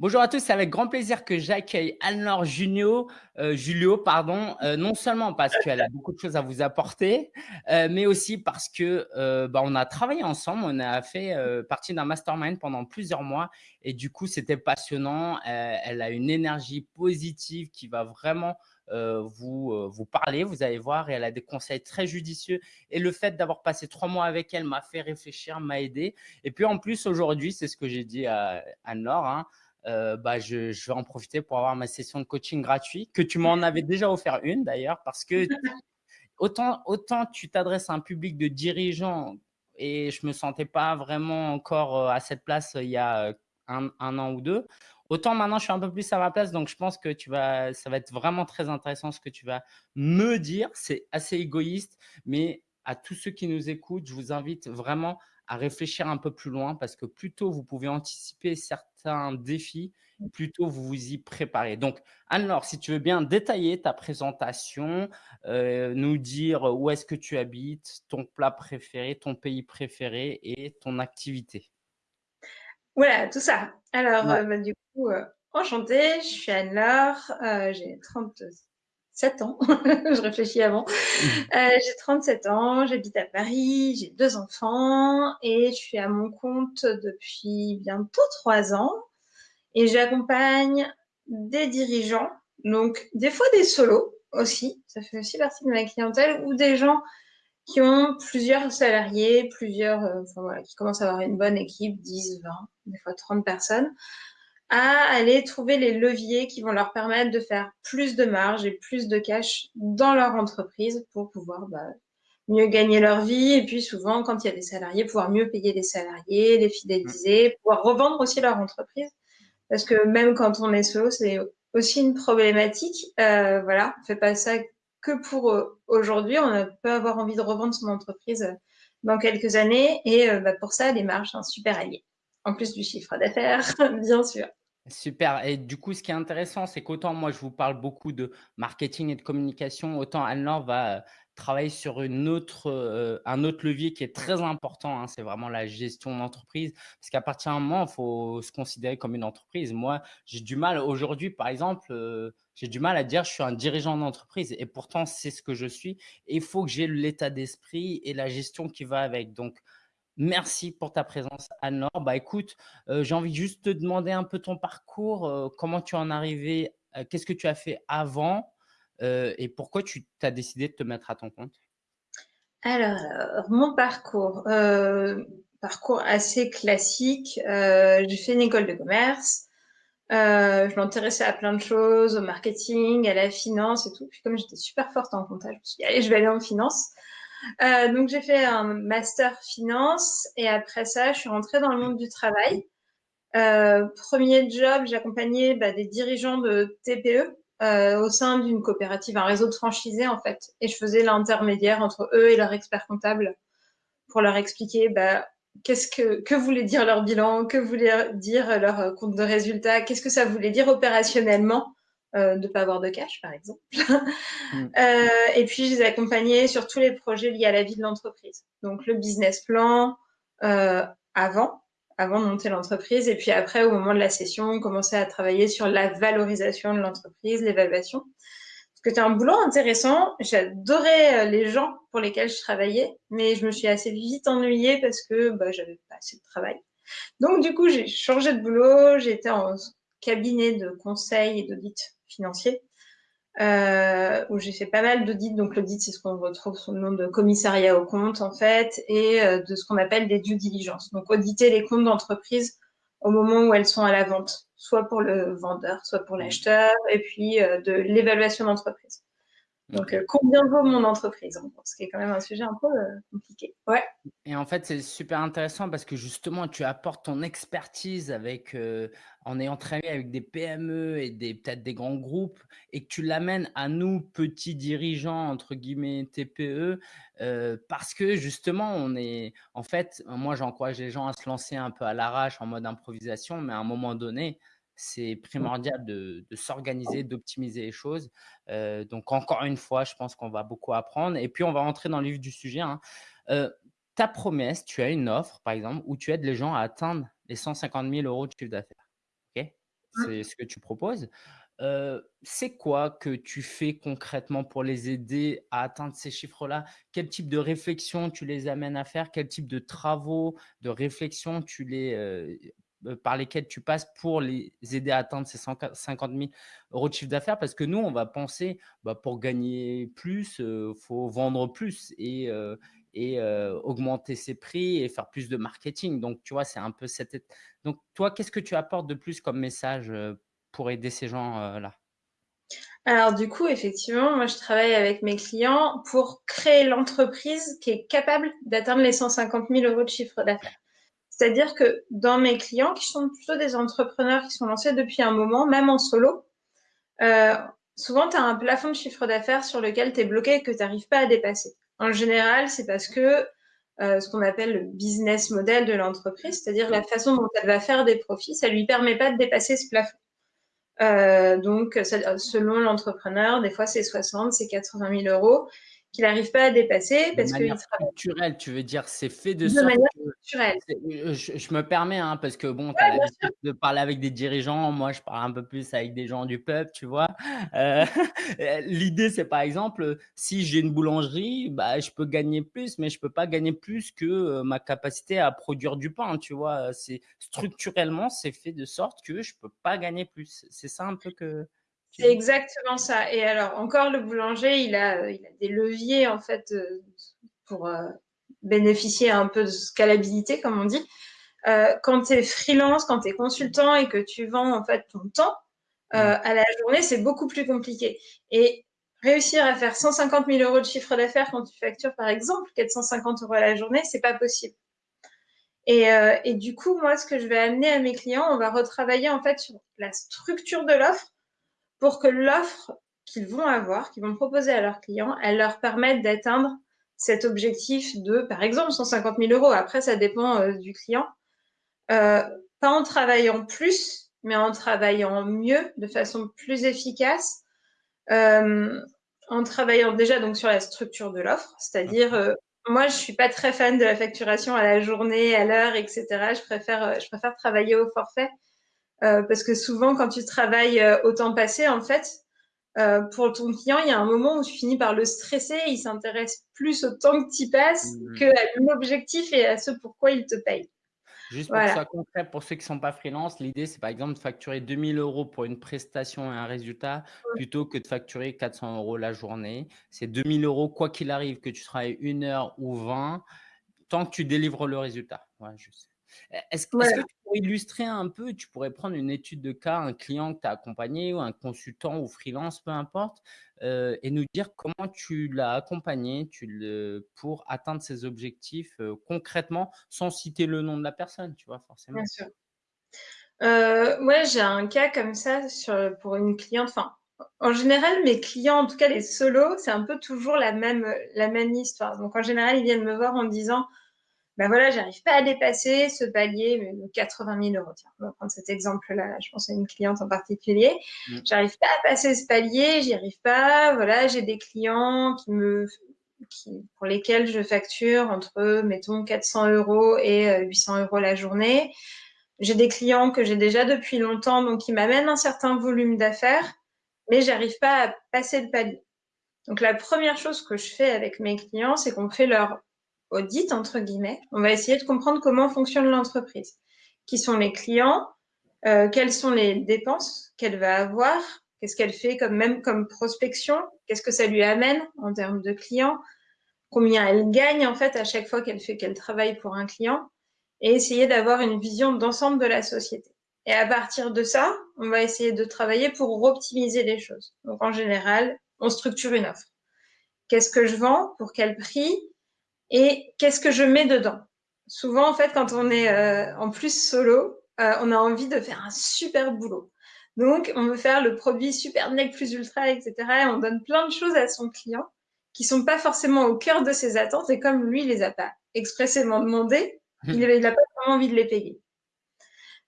Bonjour à tous, c'est avec grand plaisir que j'accueille Anne-Laure euh, Julio, pardon, euh, non seulement parce qu'elle a beaucoup de choses à vous apporter, euh, mais aussi parce que bah, on a travaillé ensemble, on a fait partie d'un mastermind pendant plusieurs mois et du coup c'était passionnant. Elle a une énergie positive qui va vraiment vous, vous parler, vous allez voir, et elle a des conseils très judicieux. Et le fait d'avoir passé trois mois avec elle m'a fait réfléchir, m'a aidé. Et puis en plus, aujourd'hui, c'est ce que j'ai dit à Anne-Laure, hein, euh, bah, je, je, vais en profiter pour avoir ma session de coaching gratuit, que tu m'en avais déjà offert une d'ailleurs, parce que autant, autant tu t'adresses à un public de dirigeants et je me sentais pas vraiment encore euh, à cette place euh, il y a un, un, an ou deux. Autant maintenant, je suis un peu plus à ma place, donc je pense que tu vas, ça va être vraiment très intéressant ce que tu vas me dire. C'est assez égoïste, mais à tous ceux qui nous écoutent, je vous invite vraiment à réfléchir un peu plus loin parce que plus tôt vous pouvez anticiper certains défis, mmh. plus tôt vous vous y préparez. Donc, Anne-Laure, si tu veux bien détailler ta présentation, euh, nous dire où est-ce que tu habites, ton plat préféré, ton pays préféré et ton activité. Voilà, tout ça. Alors, ouais. euh, bah, du coup, euh, enchantée, je suis Anne-Laure, euh, j'ai 30, 7 ans, je réfléchis avant. Mmh. Euh, j'ai 37 ans, j'habite à Paris, j'ai deux enfants et je suis à mon compte depuis bientôt 3 ans et j'accompagne des dirigeants, donc des fois des solos aussi, ça fait aussi partie de ma clientèle, ou des gens qui ont plusieurs salariés, plusieurs, euh, enfin voilà, qui commencent à avoir une bonne équipe, 10, 20, des fois 30 personnes, à aller trouver les leviers qui vont leur permettre de faire plus de marge et plus de cash dans leur entreprise pour pouvoir bah, mieux gagner leur vie et puis souvent quand il y a des salariés pouvoir mieux payer les salariés, les fidéliser, mmh. pouvoir revendre aussi leur entreprise parce que même quand on est solo c'est aussi une problématique. Euh, voilà, on fait pas ça que pour euh, aujourd'hui, on peut avoir envie de revendre son entreprise euh, dans quelques années et euh, bah, pour ça les marges un super allié en plus du chiffre d'affaires, bien sûr. Super. Et du coup, ce qui est intéressant, c'est qu'autant moi, je vous parle beaucoup de marketing et de communication, autant Anne-Laure va euh, travailler sur euh, un autre levier qui est très important. Hein, c'est vraiment la gestion d'entreprise. Parce qu'à partir d'un moment, il faut se considérer comme une entreprise. Moi, j'ai du mal aujourd'hui, par exemple, euh, j'ai du mal à dire je suis un dirigeant d'entreprise. Et pourtant, c'est ce que je suis. Il faut que j'ai l'état d'esprit et la gestion qui va avec. Donc, Merci pour ta présence, Anne-Laure. Bah, écoute, euh, j'ai envie juste de te demander un peu ton parcours, euh, comment tu en es arrivé, euh, qu'est-ce que tu as fait avant et pourquoi tu as décidé de te mettre à ton compte? Alors, mon parcours, parcours assez classique. J'ai fait une école de commerce. je m'intéressais à plein de choses, au marketing, à la finance et tout. Puis comme j'étais super forte en comptage, je me suis dit, allez, je vais aller en finance. Euh, donc j'ai fait un master finance et après ça, je suis rentrée dans le monde du travail. Euh, premier job, j'accompagnais bah, des dirigeants de TPE euh, au sein d'une coopérative, un réseau de franchisés en fait, et je faisais l'intermédiaire entre eux et leur expert comptable pour leur expliquer bah, qu'est-ce que, que voulait dire leur bilan, que voulait dire leur compte de résultat, qu'est-ce que ça voulait dire opérationnellement euh, de ne pas avoir de cash, par exemple. mm. euh, et puis, je les accompagnais sur tous les projets liés à la vie de l'entreprise. Donc, le business plan euh, avant, avant de monter l'entreprise. Et puis après, au moment de la session, on commençait à travailler sur la valorisation de l'entreprise, l'évaluation. Parce que c'était un boulot intéressant. J'adorais euh, les gens pour lesquels je travaillais, mais je me suis assez vite ennuyée parce que bah, j'avais pas assez de travail. Donc, du coup, j'ai changé de boulot. J'étais en cabinet de conseil et d'audit financier, euh, où j'ai fait pas mal d'audits. Donc l'audit, c'est ce qu'on retrouve sous le nom de commissariat au compte, en fait, et euh, de ce qu'on appelle des due diligence. Donc auditer les comptes d'entreprise au moment où elles sont à la vente, soit pour le vendeur, soit pour l'acheteur, et puis euh, de l'évaluation d'entreprise. Donc, euh, combien vaut mon entreprise Ce qui est quand même un sujet un peu euh, compliqué. Ouais. Et en fait, c'est super intéressant parce que justement, tu apportes ton expertise avec, euh, en ayant travaillé avec des PME et des peut-être des grands groupes et que tu l'amènes à nous, petits dirigeants, entre guillemets, TPE, euh, parce que justement, on est, en fait, moi, j'encourage les gens à se lancer un peu à l'arrache en mode improvisation, mais à un moment donné, c'est primordial de, de s'organiser, d'optimiser les choses. Euh, donc, encore une fois, je pense qu'on va beaucoup apprendre. Et puis, on va rentrer dans le vif du sujet. Hein. Euh, ta promesse, tu as une offre, par exemple, où tu aides les gens à atteindre les 150 000 euros de chiffre d'affaires. Okay c'est ce que tu proposes. C'est quoi que tu fais concrètement pour les aider à atteindre ces chiffres-là? Quel type de réflexion tu les amènes à faire? Quel type de travaux, de réflexion tu les, par lesquels tu passes pour les aider à atteindre ces cent qua 50 000 € de chiffre d'affaires? Parce que nous, on va penser, bah, pour gagner plus, heu, faut vendre plus et heu, augmenter ses prix et faire plus de marketing. Donc tu vois, c'est un peu cette donc toi, qu'est-ce que tu apportes de plus comme message, pour aider ces gens, heu, là? Alors du coup, effectivement, moi je travaille avec mes clients pour créer l'entreprise qui est capable d'atteindre les 150 000 € de chiffre d'affaires. C'est-à-dire que dans mes clients, qui sont plutôt des entrepreneurs qui sont lancés depuis un moment, même en solo, euh, souvent tu as un plafond de chiffre d'affaires sur lequel tu es bloqué et que tu n'arrives pas à dépasser. En général, c'est parce que euh, ce qu'on appelle le business model de l'entreprise, c'est-à-dire la façon dont elle va faire des profits, ça lui permet pas de dépasser ce plafond. Euh, donc, selon l'entrepreneur, des fois c'est 60, c'est 80 000 euros qu'il n'arrive pas à dépasser parce que manière culturelle, tu veux dire, c'est fait de, de sorte manière culturelle. Euh, je, je, me permets, hein, parce que bon, tu as l'habitude de parler avec des dirigeants, moi je parle un peu plus avec des gens du peuple, tu vois. Euh, L'idée, c'est par exemple, si j'ai une boulangerie, bah, je peux gagner plus, mais je peux pas gagner plus que euh, ma capacité à produire du pain, tu vois. C'est structurellement, c'est fait de sorte que je peux pas gagner plus. C'est ça un peu que c'est exactement ça. Et alors, encore, le boulanger, il a, il a des leviers, en fait, euh, pour euh, bénéficier un peu de scalabilité, comme on dit. Euh, quand tu es freelance, quand tu es consultant et que tu vends, en fait, ton temps à la journée, c'est beaucoup plus compliqué. Et réussir à faire 150 000 euros de chiffre d'affaires quand tu factures, par exemple, 450 euros à la journée, c'est pas possible. Et, et, du coup, moi, ce que je vais amener à mes clients, on va retravailler, en fait, sur la structure de l'offre pour que l'offre qu'ils vont avoir, qu'ils vont proposer à leurs clients, elle leur permette d'atteindre cet objectif de, par exemple, 150 000 euros. Après, ça dépend euh, du client. Euh, pas en travaillant plus, mais en travaillant mieux, de façon plus efficace, euh, en travaillant déjà donc sur la structure de l'offre, c'est-à-dire moi, je suis pas très fan de la facturation à la journée, à l'heure, etc. Je préfère, je préfère travailler au forfait euh, parce que souvent, quand tu travailles euh, au temps passé, en fait, euh, pour ton client, il y a un moment où tu finis par le stresser. Il s'intéresse plus au temps que tu passes mmh. qu'à l'objectif et à ce pourquoi il te paye. Juste pour que ce soit concret, pour ceux qui ne sont pas freelance, l'idée, c'est par exemple de facturer 2000 euros pour une prestation et un résultat plutôt que de facturer 400 euros la journée. C'est 2000 euros, quoi qu'il arrive, que tu travailles une heure ou 20, tant que tu délivres le résultat. Ouais, je sais. Est-ce que tu pourrais illustrer un peu, tu pourrais prendre une étude de cas, un client que tu as accompagné ou un consultant ou freelance, peu importe, euh, et nous dire comment tu l'as accompagné tu le, pour atteindre ses objectifs euh, concrètement, sans citer le nom de la personne, tu vois, forcément. Bien sûr. Euh, ouais, j'ai un cas comme ça sur, pour une cliente. Enfin, en général, mes clients, en tout cas les solos, c'est un peu toujours la même, la même histoire. Donc, en général, ils viennent me voir en disant ben voilà, j'arrive pas à dépasser ce palier de 80 000 euros. Tiens, on va prendre cet exemple-là. Je pense à une cliente en particulier. Mm. J'arrive pas à passer ce palier, j'y arrive pas. Voilà, j'ai des clients qui me, qui, pour lesquels je facture entre, mettons, 400 euros et 800 euh, euros la journée. J'ai des clients que j'ai déjà depuis longtemps, donc qui m'amènent un certain volume d'affaires, mais j'arrive pas à passer le palier. Donc la première chose que je fais avec mes clients, c'est qu'on fait leur audit, entre guillemets. On va essayer de comprendre comment fonctionne l'entreprise. Qui sont les clients euh, Quelles sont les dépenses qu'elle va avoir Qu'est-ce qu'elle fait comme même comme prospection Qu'est-ce que ça lui amène en termes de clients Combien elle gagne en fait à chaque fois qu'elle fait qu'elle travaille pour un client Et essayer d'avoir une vision d'ensemble de la société. Et à partir de ça, on va essayer de travailler pour optimiser les choses. Donc en général, on structure une offre. Qu'est-ce que je vends Pour quel prix et qu'est-ce que je mets dedans? Souvent, en fait, quand on est euh, en plus solo, euh, on a envie de faire un super boulot. Donc, on veut faire le produit super nec plus ultra, etc. Et on donne plein de choses à son client qui sont pas forcément au cœur de ses attentes. Et comme lui, il les a pas expressément demandé, il n'a pas vraiment envie de les payer.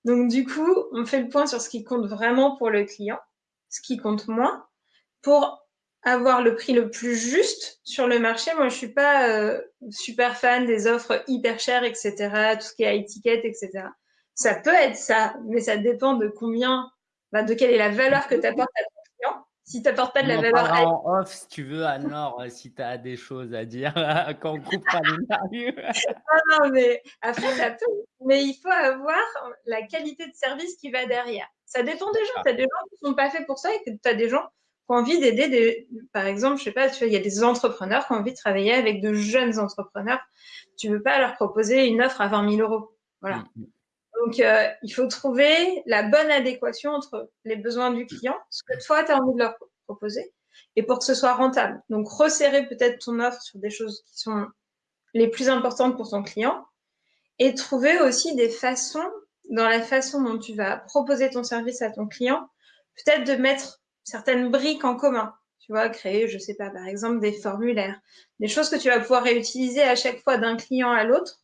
Donc, du coup, on fait le point sur ce qui compte vraiment pour le client, ce qui compte moins, pour avoir le prix le plus juste sur le marché. Moi, je suis pas euh, super fan des offres hyper chères, etc., tout ce qui est à étiquette, etc. Ça peut être ça, mais ça dépend de combien de quelle est la valeur que tu apportes à ton client. Si tu n'apportes pas de la valeur à... en off, si tu veux, Anne-Laure, si tu as des choses à dire quand on coupera l'interview. non, non, mais après, ça peut. Mais il faut avoir la qualité de service qui va derrière. Ça dépend des gens. Tu as des gens qui ne sont pas faits pour ça et tu as des gens qui ont envie d'aider des, par exemple, je sais pas, tu vois, il y a des entrepreneurs qui ont envie de travailler avec de jeunes entrepreneurs. Tu veux pas leur proposer une offre à 20 000 euros. Voilà. Mm, mm. Donc, euh, il faut trouver la bonne adéquation entre les besoins du client, ce que toi, tu as envie de leur proposer, et pour que ce soit rentable. Donc, resserrer peut-être ton offre sur des choses qui sont les plus importantes pour ton client, et trouver aussi des façons, dans la façon dont tu vas proposer ton service à ton client, peut-être de mettre certaines briques en commun. Tu vois, créer, je sais pas, par exemple, des formulaires, des choses que tu vas pouvoir réutiliser à chaque fois d'un client à l'autre.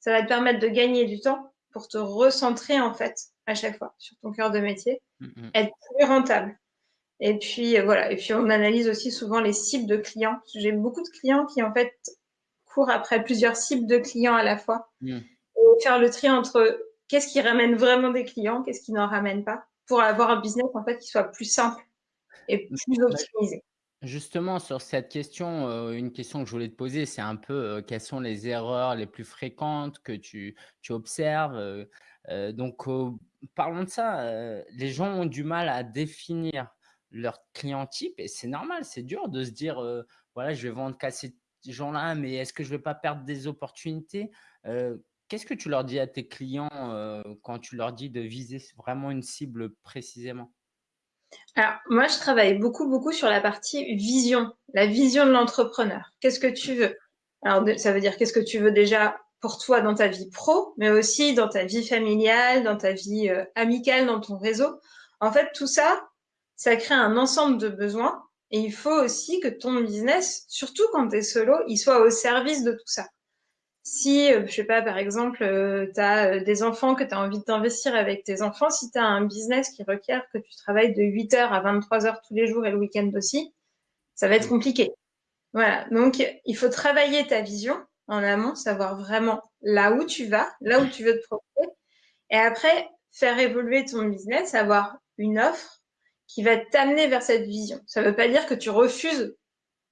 Ça va te permettre de gagner du temps pour te recentrer, en fait, à chaque fois sur ton cœur de métier, être plus rentable. Et puis, euh, voilà. Et puis, on analyse aussi souvent les cibles de clients. J'ai beaucoup de clients qui, en fait, courent après plusieurs cibles de clients à la fois. Mm. Et faire le tri entre qu'est-ce qui ramène vraiment des clients, qu'est-ce qui n'en ramène pas, pour avoir un business, en fait, qui soit plus simple et plus optimisé. Justement, sur cette question, euh, une question que je voulais te poser, c'est un peu euh, quelles sont les erreurs les plus fréquentes que tu, tu observes. Euh, donc, parlons de ça. les gens ont du mal à définir leur client type et c'est normal, c'est dur de se dire, voilà, je vais vendre qu'à ces gens-là, mais est-ce que je ne vais pas perdre des opportunités Qu'est-ce que tu leur dis à tes clients quand tu leur dis de viser vraiment une cible précisément? Alors, moi, je travaille beaucoup, beaucoup sur la partie vision, la vision de l'entrepreneur. Qu'est-ce que tu veux? Alors, ça veut dire qu'est-ce que tu veux déjà pour toi dans ta vie pro, mais aussi dans ta vie familiale, dans ta vie euh, amicale, dans ton réseau? En fait, tout ça, ça crée un ensemble de besoins. Et il faut aussi que ton business, surtout quand tu es solo, il soit au service de tout ça si, euh, je sais pas, par exemple, euh, tu as euh, des enfants que tu as envie d'investir avec tes enfants, si tu as un business qui requiert que tu travailles de 8h à 23h tous les jours et le week-end aussi, ça va être compliqué. Voilà, donc il faut travailler ta vision en amont, savoir vraiment là où tu vas, là où tu veux te proposer, et après faire évoluer ton business, avoir une offre qui va t'amener vers cette vision. Ça ne veut pas dire que tu refuses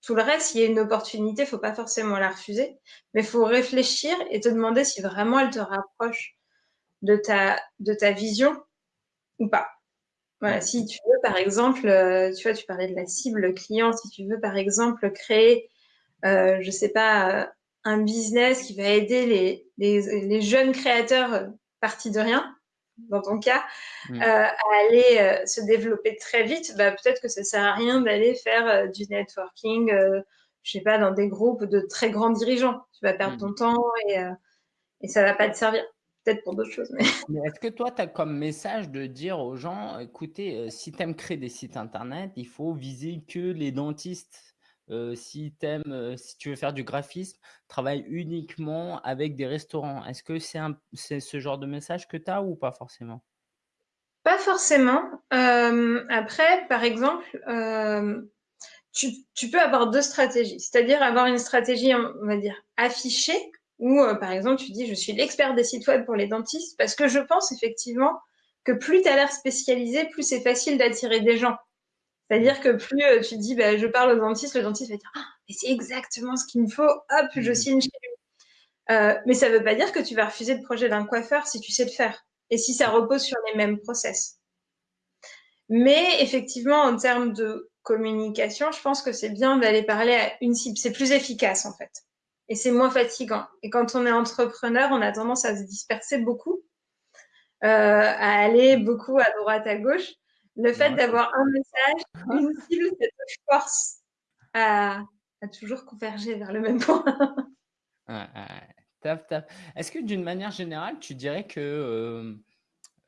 tout le reste, s'il y a une opportunité, il faut pas forcément la refuser, mais il faut réfléchir et te demander si vraiment elle te rapproche de ta, de ta vision ou pas. Voilà, si tu veux, par exemple, euh, tu vois, tu parlais de la cible client, si tu veux, par exemple, créer, euh, je sais pas, euh, un business qui va aider les, les, les jeunes créateurs partis de rien, dans ton cas, mm. euh, à aller euh, se développer très vite, bah, peut-être que ça sert à rien d'aller faire euh, du networking, je sais pas, dans des groupes de très grands dirigeants. Tu vas perdre mm. ton temps et, et ça va pas te servir. Peut-être pour d'autres choses. Mais, mais est-ce que toi, tu as comme message de dire aux gens, écoutez, si tu aimes créer des sites internet, il faut viser que les dentistes? Si, aimes, si tu veux faire du graphisme, travaille uniquement avec des restaurants. Est-ce que c'est ce genre de message que tu as ou pas forcément? Pas forcément. après, par exemple, tu, peux avoir deux stratégies. C'est-à-dire avoir une stratégie, on va affichée, où, par exemple, tu dis, je suis l'expert des sites web pour les dentistes, parce que je pense effectivement que plus tu as l'air spécialisé, plus c'est facile d'attirer des gens. C'est-à-dire que plus euh, tu dis, bah, je parle au dentiste, le dentiste va dire, ah, mais c'est exactement ce qu'il me faut, hop, je mhm. signe chez lui. Euh, mais ça ne veut pas dire que tu vas refuser le projet d'un coiffeur si tu sais le faire et si ça repose sur les mêmes process. Mais effectivement, en termes de communication, je pense que c'est bien d'aller parler à une cible. C'est plus efficace en fait. Et c'est moins fatigant. Et quand on est entrepreneur, on a tendance à se disperser beaucoup, euh, à aller beaucoup à droite, à gauche le fait d'avoir un message, une cible, ça te force à, toujours converger vers le même point. Est-ce que d'une manière générale, tu dirais que euh,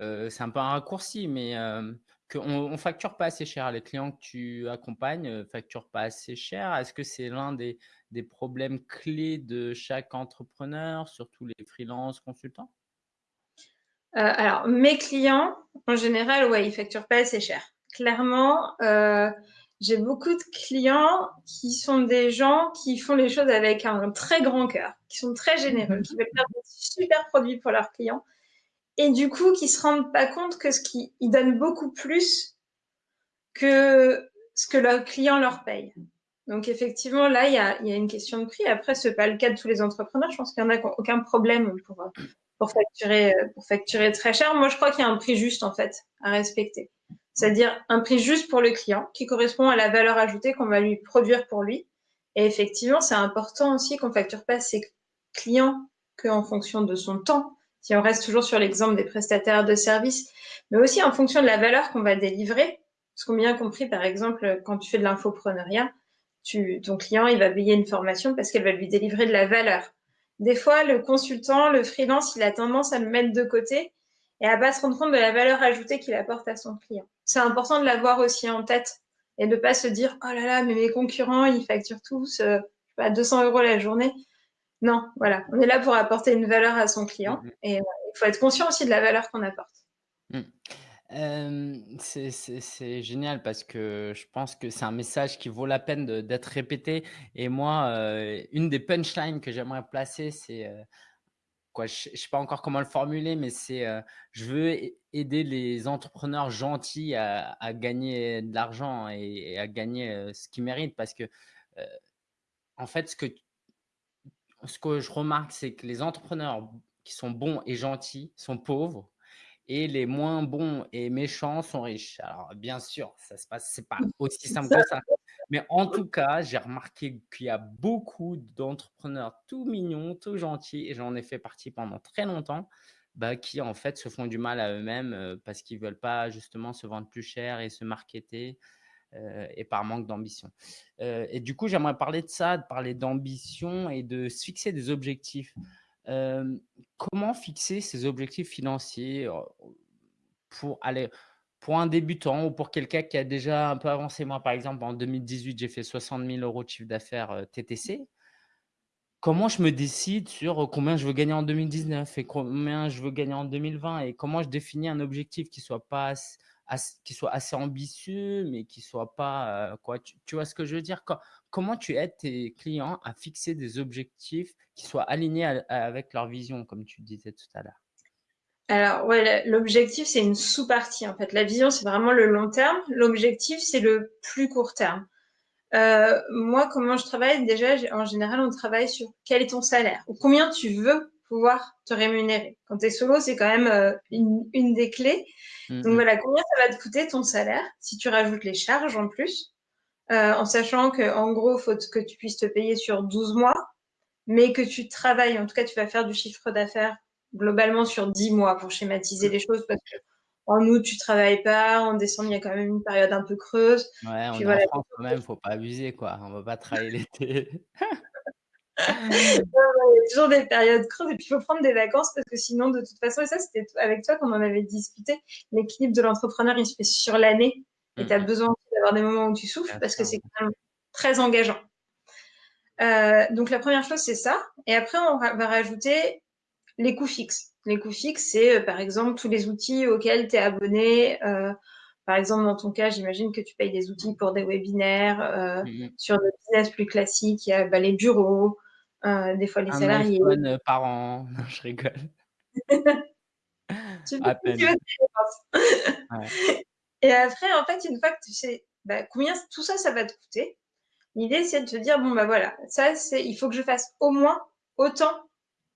euh, c'est un peu un raccourci, mais euh, qu'on ne facture pas assez cher Les clients que tu accompagnes ne facturent pas assez cher? Est-ce que c'est l'un des, des problèmes clés de chaque entrepreneur, surtout les freelances consultants? Alors, mes clients, en général, ouais, ils facturent pas assez cher. Clairement, euh, j'ai beaucoup de clients qui sont des gens qui font les choses avec un très grand cœur, qui sont très généreux, qui veulent faire des super produits pour leurs clients et du coup, qui se rendent pas compte que ce qui, ils donnent beaucoup plus que ce que leurs clients leur payent. Donc effectivement, là, il y a, y a, une question de prix. Après, ce n'est pas le cas de tous les entrepreneurs. Je pense qu'il n'y en a aucun problème pour, pour, facturer, pour facturer très cher. Moi, je crois qu'il y a un prix juste, en fait, à respecter. C'est-à-dire un prix juste pour le client qui correspond à la valeur ajoutée qu'on va lui produire pour lui. Et effectivement, c'est important aussi qu'on facture pas ses clients qu'en fonction de son temps, si on reste toujours sur l'exemple des prestataires de services, mais aussi en fonction de la valeur qu'on va délivrer. Parce qu'on bien compris, par exemple, quand tu fais de l'infopreneuriat, tu, ton client, il va payer une formation parce qu'elle va lui délivrer de la valeur. Des fois, le consultant, le freelance, il a tendance à le mettre de côté et à pas se rendre compte de la valeur ajoutée qu'il apporte à son client. C'est important de l'avoir aussi en tête et de pas se dire, oh là là, mais mes concurrents, ils facturent tous euh, pas, 200 euros la journée. Non, voilà, on est là pour apporter une valeur à son client mm-hmm. et il faut être conscient aussi de la valeur qu'on apporte. C'est génial parce que je pense que c'est un message qui vaut la peine d'être répété et moi, une des punchlines que j'aimerais placer, c'est, quoi, je ne sais pas encore comment le formuler, mais c'est, je veux aider les entrepreneurs gentils à gagner de l'argent et à gagner, ce qu'ils méritent parce que, en fait, ce que ce que je remarque, c'est que les entrepreneurs qui sont bons et gentils sont pauvres et les moins bons et méchants sont riches. Alors, bien sûr, ça se passe, c'est pas aussi simple que ça. Mais en tout cas, j'ai remarqué qu'il y a beaucoup d'entrepreneurs tout mignons, tout gentils, et j'en ai fait partie pendant très longtemps, bah, qui en fait se font du mal à eux-mêmes euh, parce qu'ils veulent pas justement se vendre plus cher et se marketer. Euh, et par manque d'ambition. Euh, et du coup, j'aimerais parler de ça, de parler d'ambition et de se fixer des objectifs comment fixer ces objectifs financiers pour aller pour un débutant ou pour quelqu'un qui a déjà un peu avancé? Moi, par exemple, en 2018, j'ai fait 60 000 euros de chiffre d'affaires TTC. Comment je me décide sur combien je veux gagner en 2019 et combien je veux gagner en 2020 et comment je définis un objectif qui soit pas qui soit assez ambitieux, mais qui soit pas quoi? Tu, vois ce que je veux dire? Comment tu aides tes clients à fixer des objectifs qui soient alignés avec leur vision, comme tu disais tout à l'heure? Alors, ouais, l'objectif, c'est une sous-partie. En fait, la vision, c'est vraiment le long terme. L'objectif, c'est le plus court terme. Euh, moi, comment je travaille? Déjà, en général, on travaille sur quel est ton salaire ou combien tu veux pouvoir te rémunérer. Quand tu es solo, c'est quand même euh, une, des clés. Mmh, Donc voilà, combien ça va te coûter ton salaire si tu rajoutes les charges en plus, euh, en sachant qu'en gros, il faut que tu puisses te payer sur 12 mois, mais que tu travailles, en tout cas, tu vas faire du chiffre d'affaires globalement sur 10 mois pour schématiser les choses parce que en août, tu travailles pas. En décembre, il y a quand même une période un peu creuse. Ouais, on est en France quand même, faut pas abuser, quoi. On va pas travailler l'été. il y a toujours des périodes creuses et puis il faut prendre des vacances parce que sinon, de toute façon, et ça, c'était avec toi qu'on en avait discuté, l'équilibre de l'entrepreneur, il se fait sur l'année et tu as mmh. besoin d'avoir des moments où tu souffles parce que c'est quand même très engageant. Euh, donc, la première chose, c'est ça. Et après, on va rajouter les coûts fixes. Les coûts fixes, c'est euh, par exemple tous les outils auxquels tu es abonné. Euh, par exemple, dans ton cas, j'imagine que tu payes des outils pour des webinaires. Euh, mmh sur le business plus classique, il y a bah, les bureaux, des fois les un salariés. iPhone par an, non, je rigole. tu peux, tu ouais. Et après, en fait, une fois que tu sais bah, combien tout ça, ça va te coûter, l'idée, c'est de te dire, bon, bah voilà, ça, c'est, il faut que je fasse au moins autant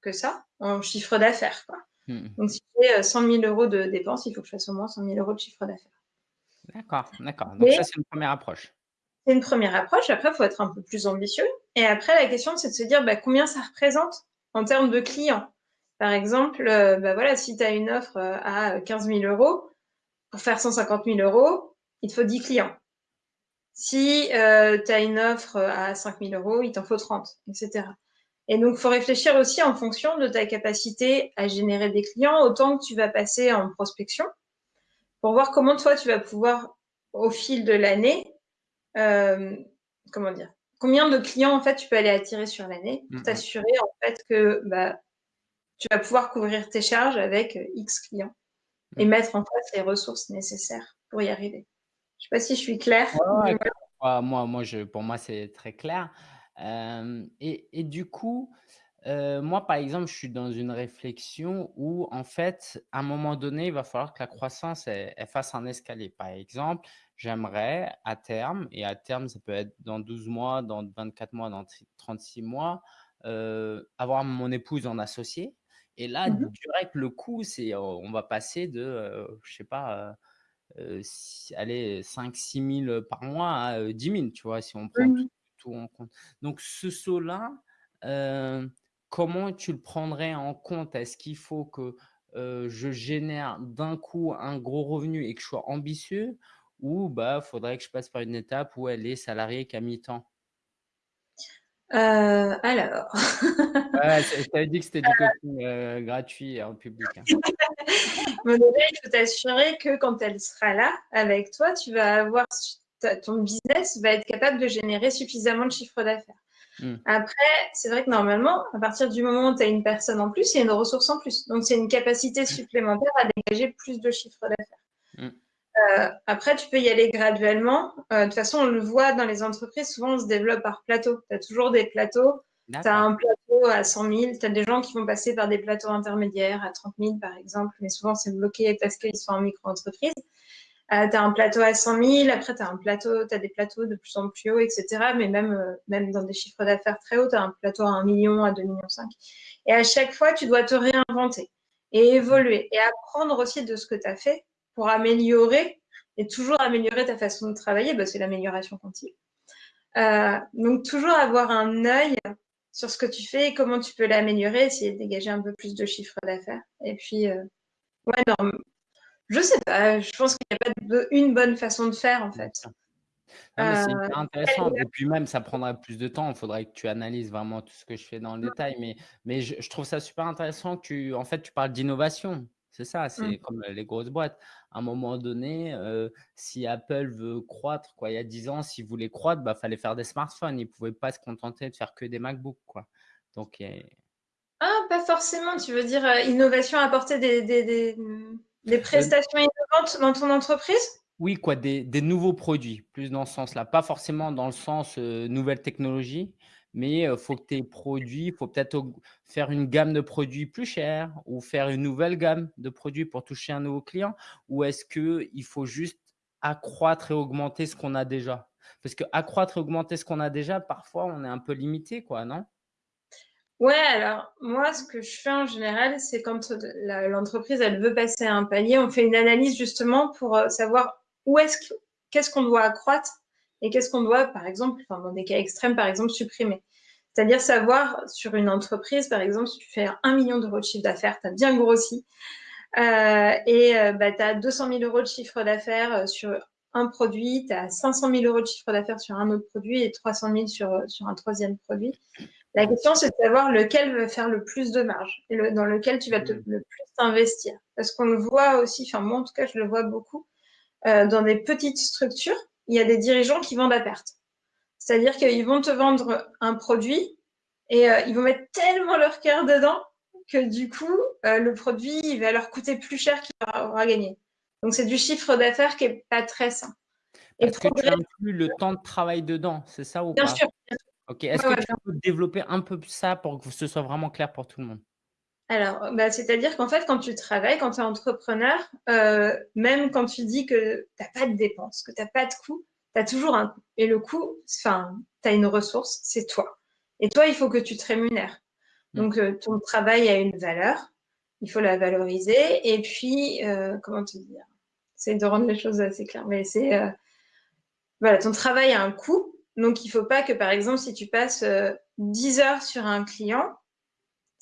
que ça en chiffre d'affaires. Mmh. Donc, si j'ai 100 000 euros de dépenses, il faut que je fasse au moins 100 000 euros de chiffre d'affaires. D'accord, d'accord. Donc, ça, c'est une première approche. C'est une première approche. Après, il faut être un peu plus ambitieux. Et après, la question, c'est de se dire bah, combien ça représente en termes de clients? Par exemple, euh, bah, voilà, si tu as une offre euh, à 15 000 euros, pour faire 150 000 euros, il te faut 10 clients. Si euh, tu as une offre à 5 000 euros, il t'en faut 30, etc. Et donc, il faut réfléchir aussi en fonction de ta capacité à générer des clients, autant que tu vas passer en prospection, pour voir comment toi, tu vas pouvoir, au fil de l'année, euh, comment dire, combien de clients, en fait, tu peux aller attirer sur l'année pour t'assurer, en fait, que bah, tu vas pouvoir couvrir tes charges avec X clients et mettre en place les ressources nécessaires pour y arriver. Je ne sais pas si je suis claire. moi, moi je, pour moi, c'est très clair et, et, du coup, Heu, moi, par exemple, je suis dans une réflexion où, en fait, à un moment donné, il va falloir que la croissance, elle elle fasse un escalier. Par exemple, j'aimerais à terme et à terme, ça peut être dans 12 mois, dans 24 mois, dans tri 36 mois, heu, avoir mon épouse en associé et là, Mmh mh. direct, le coût, c'est, on va passer de, heu, je sais pas, si allez, 5-6 000 par mois à, heu, 10 000, tu vois? Si on prend tout Mmh tout en compte. Donc ce saut-là, comment tu le prendrais en compte? Est-ce qu'il faut que, je génère d'un coup un gros revenu et que je sois ambitieux? Ou bah, faudrait que je passe par une étape où elle est salariée qu'à mi-temps? Heu, alors Ouais, je t'avais dit que c'était du coaching, heu, gratuit en public, hein. Bon déjà, il faut t'assurer que quand elle sera là avec toi, tu vas avoir ton business va être capable de générer suffisamment de chiffre d'affaires. Mmh. Après, c'est vrai que normalement, à partir du moment où tu as une personne en plus, il y a une ressource en plus. Donc c'est une capacité supplémentaire à dégager plus de chiffre d'affaires. Heu, après tu peux y aller graduellement. Heu, de toute façon, on le voit dans les entreprises, souvent on se développe par plateau. Tu as toujours des plateaux. Tu as un plateau à 100 000, tu as des gens qui vont passer par des plateaux intermédiaires à 30 000 par exemple, mais souvent c'est bloqué parce qu'ils sont en micro-entreprise. Heu, tu as un plateau à 100 000, après tu as un plateau tu as des plateaux de plus en plus hauts et cetera, mais même, même dans des chiffres d'affaires très hauts, tu as un plateau à 1 000 000, à 2,5 millions et à chaque fois, tu dois te réinventer et évoluer et apprendre aussi de ce que tu as fait pour améliorer et toujours améliorer ta façon de travailler, bah, c'est l'amélioration continue. Heu, donc toujours avoir un œil sur ce que tu fais et comment tu peux l'améliorer, essayer de dégager un peu plus de chiffre d'affaires et puis, heu, ouais, non, mmh, je sais pas, je pense qu'il y a pas de une bonne façon de faire, en fait. c'est hyper intéressant et puis même ça prendrait plus de temps. Il faudrait que tu analyses vraiment tout ce que je fais dans le Mmh. détail, mais mais je je trouve ça super intéressant que tu en fait, tu parles d'innovation. C'est ça, Mmh. c'est comme, heu, les grosses boîtes. À un moment donné, heu, si Apple veut croître, quoi, il y a 10 ans, s'ils voulaient croître, bah, fallait faire des smartphones. Ils pouvaient pas se contenter de faire que des MacBook, quoi. Donc et Ah, pas forcément, tu veux dire, heu, innovation, apporter des des des, des heu prestations innovantes dans ton entreprise? Oui, quoi, des nouveaux produits, plus dans ce sens-là. Pas forcément dans le sens, heu, nouvelle technologie, mais heu, faut que tes produits faut peut-être faire une gamme de produits plus chers ou faire une nouvelle gamme de produits pour toucher un nouveau client? Ou est-ce qu'il faut juste accroître et augmenter ce qu'on a déjà? Parce qu'accroître et augmenter ce qu'on a déjà, parfois, on est un peu limité, quoi, non? Ouais, alors moi, ce que je fais en général, c'est quand, l'entreprise, elle veut passer à un palier, on fait une analyse justement pour, savoir où est-ce que qu'est-ce qu'on doit accroître et qu'est-ce qu'on doit, par exemple, enfin, dans des cas extrêmes, par exemple, supprimer? C'est-à-dire savoir sur une entreprise, par exemple, si tu fais 1 000 000 € de chiffre d'affaires, tu as bien grossi, heu et heu, bah, tu as 200 000 € de chiffre d'affaires, heu, sur un produit, tu as 500 000 € de chiffre d'affaires sur un autre produit et 300 000 sur, heu, sur un 3e produit. La question, c'est de savoir lequel va faire le plus de marge et le dans lequel tu vas te Mmh. le plus t'investir. Parce qu'on le voit aussi, enfin moi en tout cas, je le vois beaucoup, heu, dans des petites structures, il y a des dirigeants qui vendent à perte. C'est-à-dire qu'ils vont te vendre un produit et heu, ils vont mettre tellement leur cœur dedans que du coup, heu, le produit, il va leur coûter plus cher qu'il aura gagné. Donc c'est du chiffre d'affaires qui est pas très sain et Parce que tu inclus le temps de travail dedans, c'est ça ou bien pas? sûr, bien sûr. OK. Est-ce Ouais, que ouais, tu peux développer un peu ça pour que ce soit vraiment clair pour tout le monde? Alors, bah, c'est-à-dire qu'en fait, quand tu travailles, quand tu es entrepreneur, heu, même quand tu dis que tu as pas de dépenses, que tu as pas de coûts, tu as toujours un coût et le coût, enfin, tu as une ressource, c'est toi et toi, il faut que tu te rémunères. Mmh. Donc heu, ton travail a une valeur, il faut la valoriser et puis, heu, comment te dire? J'essaie de rendre les choses assez claires, mais c'est, voilà, ton travail a un coût, donc il faut pas que, par exemple, si tu passes, heu, 10 heures sur un client,